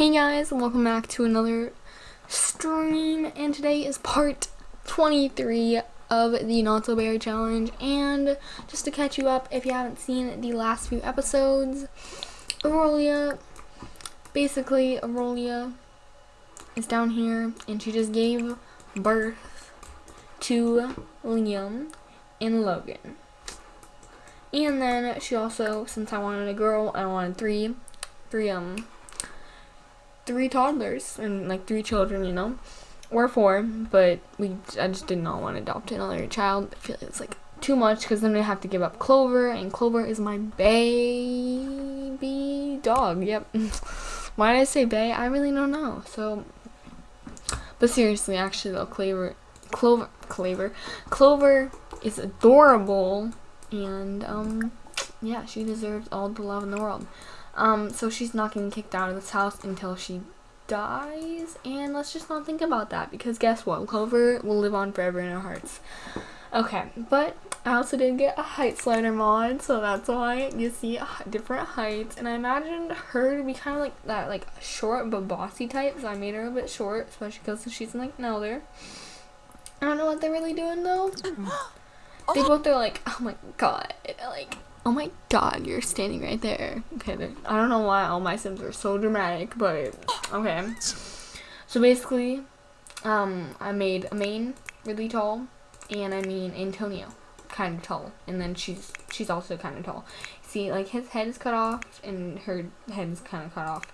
Hey guys, welcome back to another stream, and today is part 23 of the Not So Berry Challenge, and just to catch you up, if you haven't seen the last few episodes, Aurelia, basically Aurelia is down here, and she just gave birth to Liam and Logan. And then she also, since I wanted a girl, I wanted three, three, um, three toddlers and like three children, you know, or four. But we, I just did not want to adopt another child. I feel like it's like too much because then we have to give up Clover, and Clover is my baby dog. Yep. Why did I say bay? I really don't know. So, but seriously, actually though, Clover, Clover, Clover, Clover is adorable and um, yeah, she deserves all the love in the world. Um, so she's not getting kicked out of this house until she dies, and let's just not think about that because guess what? Clover will live on forever in our hearts. Okay, but I also did get a height slider mod, so that's why you see different heights. And I imagined her to be kind of like that, like short but bossy type. So I made her a bit short, especially because she's like an elder. I don't know what they're really doing though. They both are like, oh my god, like, oh my god, you're standing right there. Okay, I don't know why all my sims are so dramatic, but okay. So basically, um, I made a main really tall, and I mean Antonio kind of tall, and then she's she's also kind of tall. See, like his head is cut off, and her head is kind of cut off.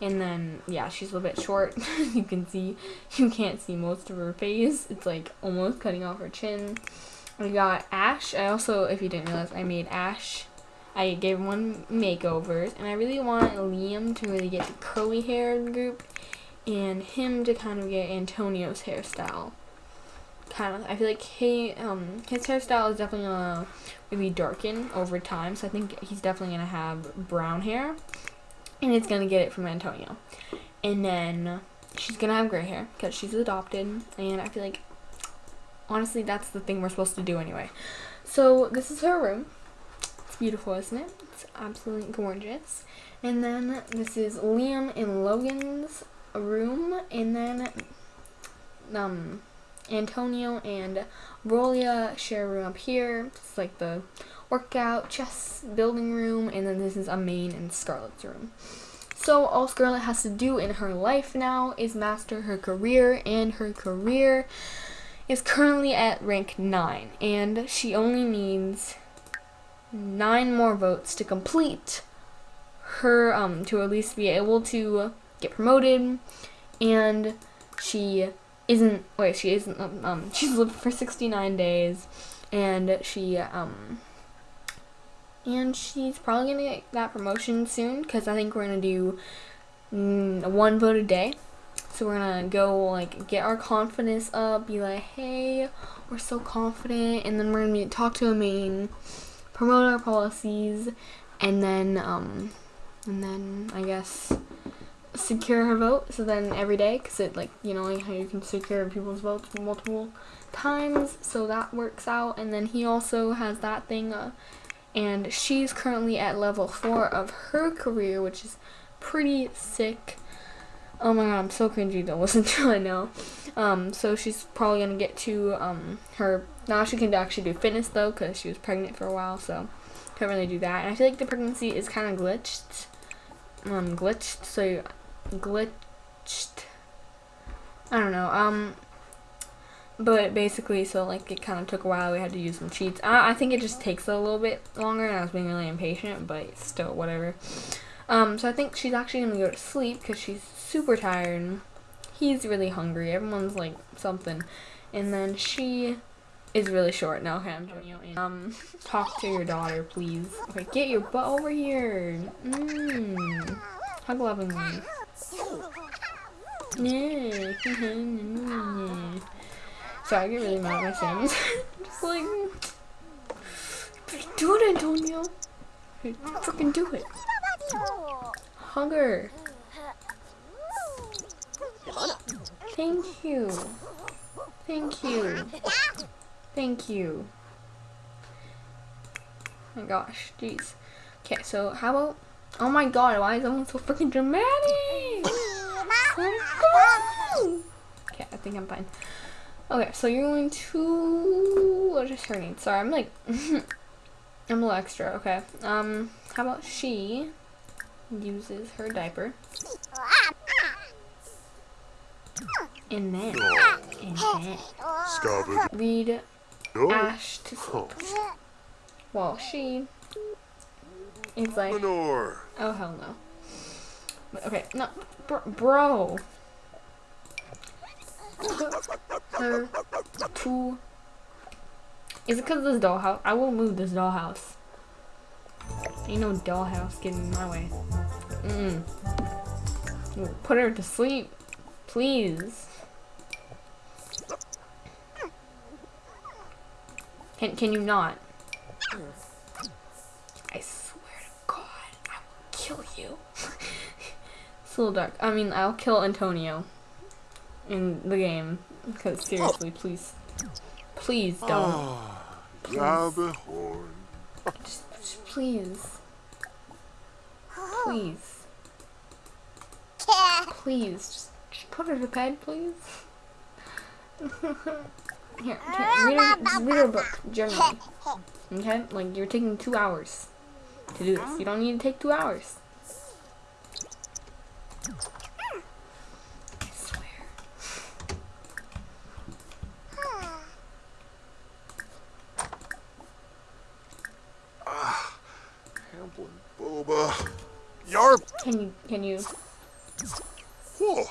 And then, yeah, she's a little bit short. you can see, you can't see most of her face. It's like almost cutting off her chin. I got Ash. I also, if you didn't realize, I made Ash. I gave him one makeovers, and I really want Liam to really get the curly hair group, and him to kind of get Antonio's hairstyle. Kind of, I feel like he, um, his hairstyle is definitely gonna really darken over time, so I think he's definitely gonna have brown hair, and it's gonna get it from Antonio. And then she's gonna have gray hair because she's adopted, and I feel like honestly, that's the thing we're supposed to do anyway. So this is her room. It's beautiful, isn't it? It's absolutely gorgeous. And then this is Liam and Logan's room. And then um, Antonio and Rolia share a room up here. It's like the workout, chess, building room. And then this is Amain and Scarlett's room. So all Scarlett has to do in her life now is master her career and her career is currently at rank 9, and she only needs 9 more votes to complete her, um, to at least be able to get promoted, and she isn't, wait, she isn't, um, um she's lived for 69 days, and she, um, and she's probably gonna get that promotion soon, because I think we're gonna do mm, one vote a day, so we're gonna go like get our confidence up, be like, hey, we're so confident, and then we're gonna talk to a main, promote our policies, and then um, and then I guess secure her vote. So then every day, cause it like you know like how you can secure people's votes multiple times, so that works out. And then he also has that thing, uh, and she's currently at level four of her career, which is pretty sick. Oh my god, I'm so cringy to listen to I know. Um, so she's probably gonna get to um, her now she can actually do fitness though because she was pregnant for a while, so can't really do that. And I feel like the pregnancy is kind of glitched, um, glitched. So glitched. I don't know. Um, but basically, so like it kind of took a while. We had to use some cheats. I, I think it just takes a little bit longer, and I was being really impatient, but still whatever. Um, so I think she's actually gonna go to sleep because she's super tired. He's really hungry. Everyone's like something. And then she is really short now. Okay, I'm Um, talk to your daughter, please. Okay, get your butt over here. Mmm. Hug lovingly. Yeah. Sorry, I get really mad at my Sims. Just like, do it, Antonio. Freaking do it. Hunger. Thank you. Thank you. Thank you. Oh my gosh, jeez. Okay, so how about Oh my god, why is everyone so freaking dramatic? okay, I think I'm fine. Okay, so you're going to what is her name? Sorry, I'm like I'm a little extra, okay. Um how about she uses her diaper and then and then Scabba. read No. Ash to sleep. Well, she is like. Oh hell no. Okay, no, br bro. Her to. Is it because of this dollhouse? I will move this dollhouse. Ain't no dollhouse getting in my way. Mm. -mm. Put her to sleep, please. Can can you not? I swear to God, I will kill you. it's a little dark. I mean, I'll kill Antonio in the game. Because seriously, please, please ah, don't. Scabba horn. Just, just please, ah. please, please, just, just put her to bed, please. Here, here read, her, read her book, journaling. Okay, like you're taking two hours to do this. You don't need to take two hours. I swear. Hamblin. Boba. Yarp. Can you can you Whoa.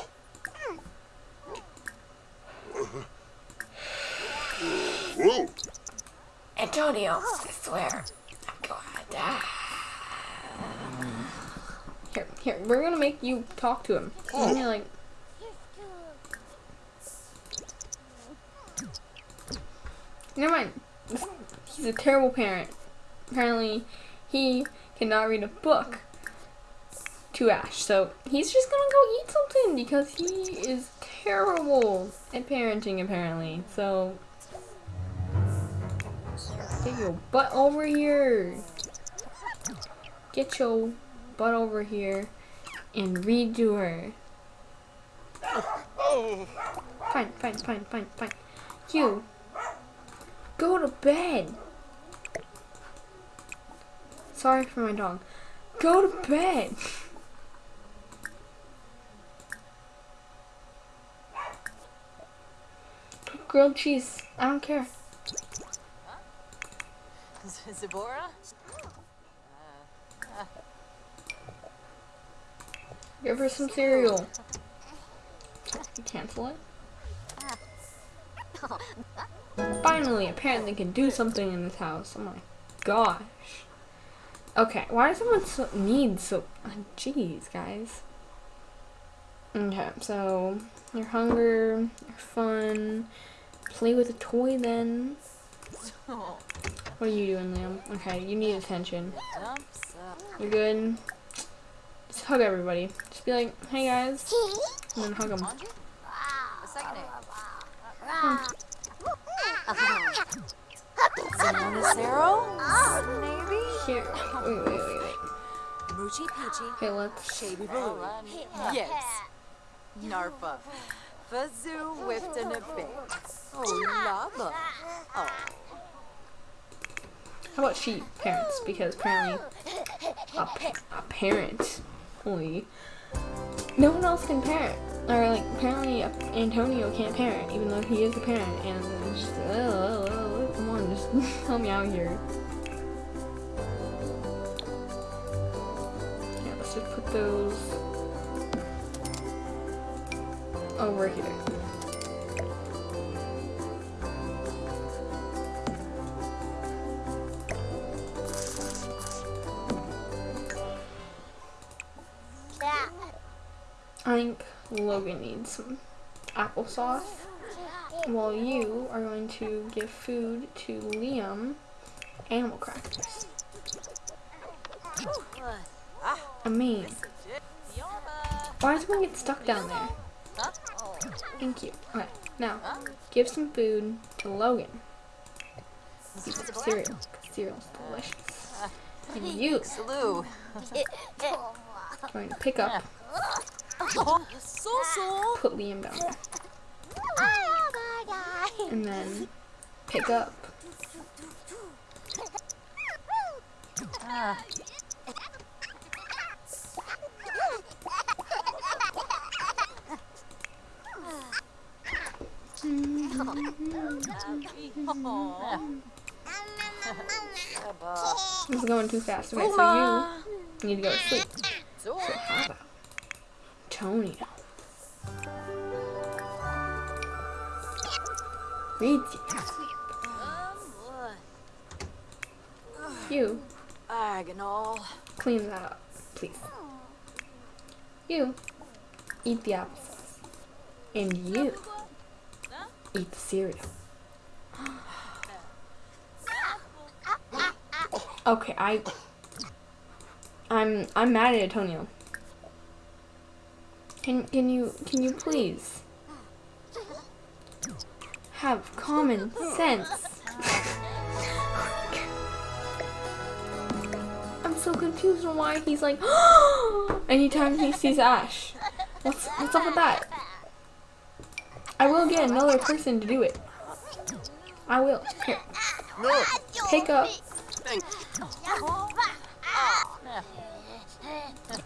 Antonio, I swear. I'm going to die. Here, here, we're gonna make you talk to him. You're like, never mind. He's a terrible parent. Apparently, he cannot read a book to Ash. So he's just gonna go eat something because he is terrible at parenting, apparently. So Get your butt over here. Get your butt over here and redo her. Oh. Fine, fine, fine, fine, fine. You go to bed. Sorry for my dog. Go to bed. Grilled cheese. I don't care. Zibora? Give her some cereal. Cancel it. Finally, a parent that can do something in this house. Oh my gosh. Okay, why does someone so need so? uh, Jeez, guys. Okay, so your hunger, your fun. Play with a toy then. What are you doing, Liam? Okay, you need attention. You're good. Just hug everybody. Just be like, hey guys, and then hug them. Maybe? Here, wait, wait, wait, wait. Moochie Peachy. Okay, let's. Shavy Baloo. Yes. Narfa. Fazoo whipped in a big. Oh, lava. Oh, How about she parents? Because apparently, a, pa- apparently, no one else can parent. Or like, apparently, uh, Antonio can't parent, even though he is a parent. And just, oh, oh, oh, come on, just help me out here. Yeah, let's just put those over here. I think Logan needs some applesauce. While you are going to give food to Liam animal crackers. I mean, why does one get stuck down there? Thank you. Okay, now give some food to Logan. Eat some cereal. Cereal's delicious. You Salute. going to pick up. Put Liam down, and then pick up. Ah. This is going too fast. Okay, so you need to go to sleep. How? Read you. You Agonal. clean that up, please. You eat the applesauce, and you eat the cereal. Okay, I, I'm, I'm mad at Antonio. Can, can you, can you please have common sense? I'm so confused on why he's like, anytime he sees Ash. What's, what's up with that? I will get another person to do it. I will. Here, pick up.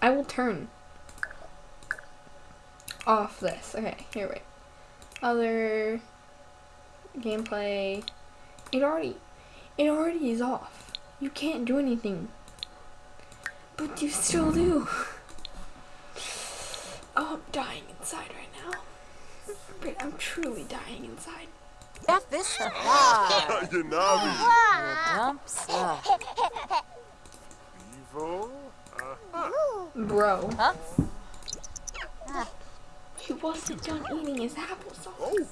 I will turn off this. Okay, here wait. Other gameplay. It already it already is off. You can't do anything. But you still do. Oh, I'm dying inside right now. But I'm truly dying inside. F this. Ah. Yanabi. Dumps. Ah. Evo. Uh, Bro. Huh? He wasn't done eating his applesauce. oh.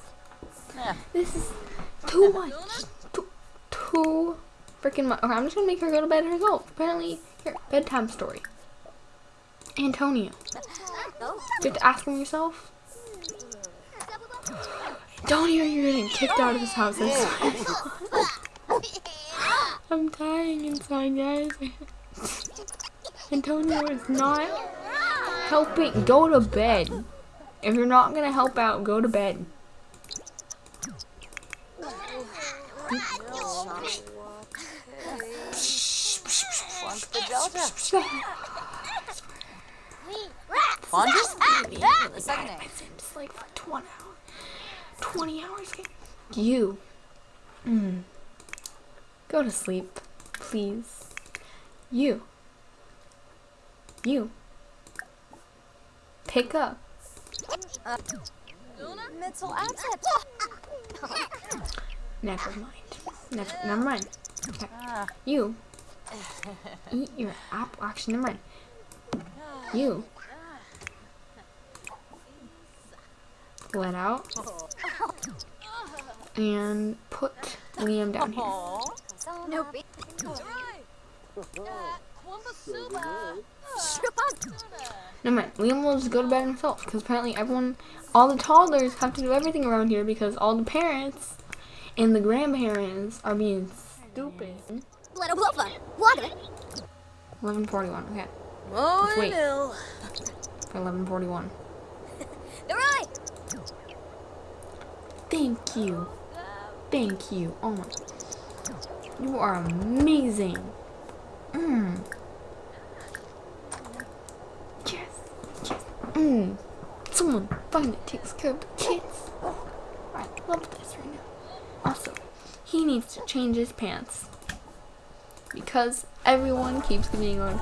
Yeah. This is too much. Too, too freaking much. Okay, I'm just gonna make her go to bed and herself. Apparently, here, bedtime story. Antonio. Oh. You have to ask him yourself. Antonio, you're getting kicked out of this oh. house. inside. I'm dying inside, guys. Antonio is not helping. Go to bed. If you're not gonna help out, go to bed. Delta. Fonda? The second name. It's in just like for 20 hours. 20 hours. You. Mm. Go to sleep, please. You. You. Pick up. Mental absent. Never mind. Never, never mind. Okay. You. Eat your apple. Actually, never mind. You. Let out. And put Liam down here. Aw. No big. Never mind. Liam will just go to bed himself because apparently everyone, all the toddlers have to do everything around here because all the parents and the grandparents are being stupid. Let a bluff. Water. 1141. Okay. Oh, wait. no. For 1141. The right. Thank you. Thank you. Oh my. You are amazing. Mmm. Yes. Mmm. Someone finally takes care of the kids. Oh, I love this right now. Also, he needs to change his pants. Because everyone keeps getting on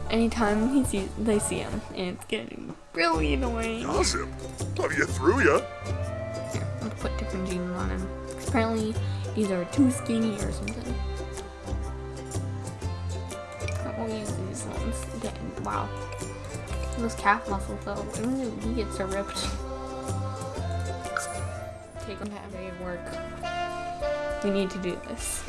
anytime he sees they see him. And it's getting really annoying. Gossip. Have you through ya? Here, Let's put different jeans on him. Apparently, these are too skinny or something. We'll use these ones. Again, wow. Those calf muscles, though, he gets are ripped. Take them to every work. We need to do this.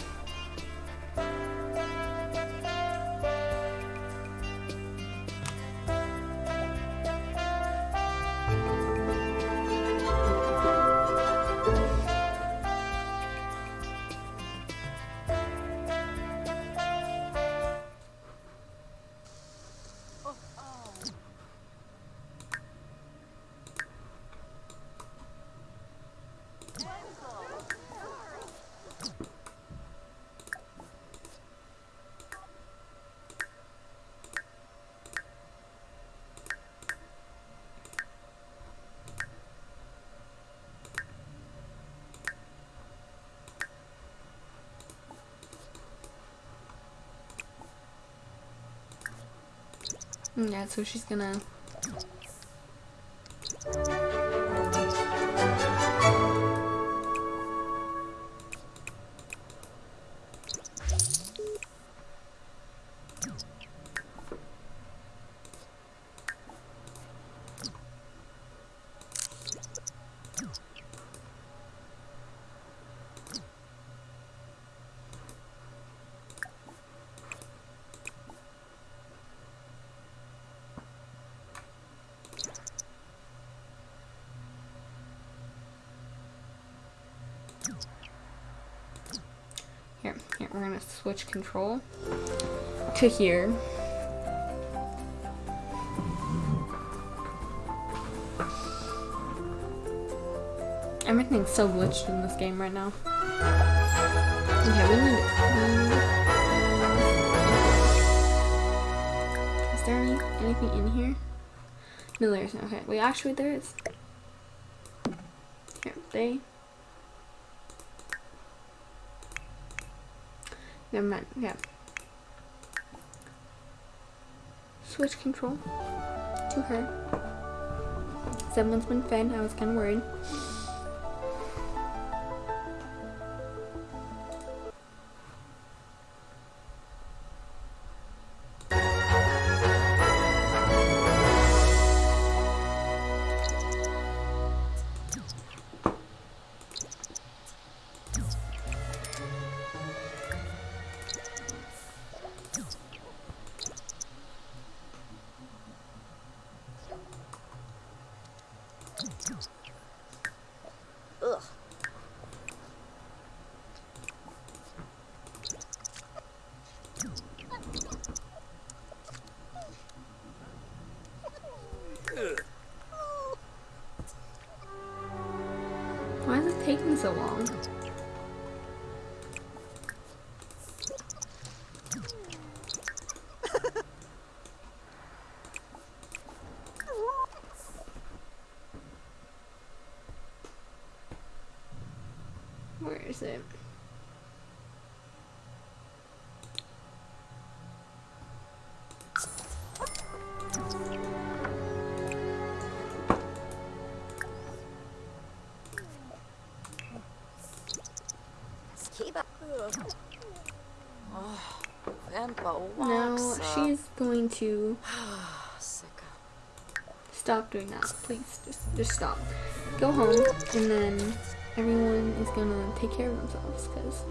Yeah, so she's gonna. We're gonna switch control to here. Everything's so glitched in this game right now. Okay, we need. we- Is there any, anything in here? No, there's not. Okay, wait, actually, there is. Here, they. Never mind. Yeah. Switch control to her. Someone's been fed. I was kind of worried. So long? Up. No, she's going to stop doing that. Please, just just stop. Go home, and then everyone is gonna take care of themselves, cause.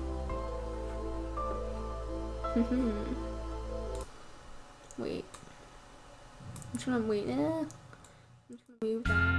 hmm Wait. I'm just gonna wait. Eh. I'm just gonna move that.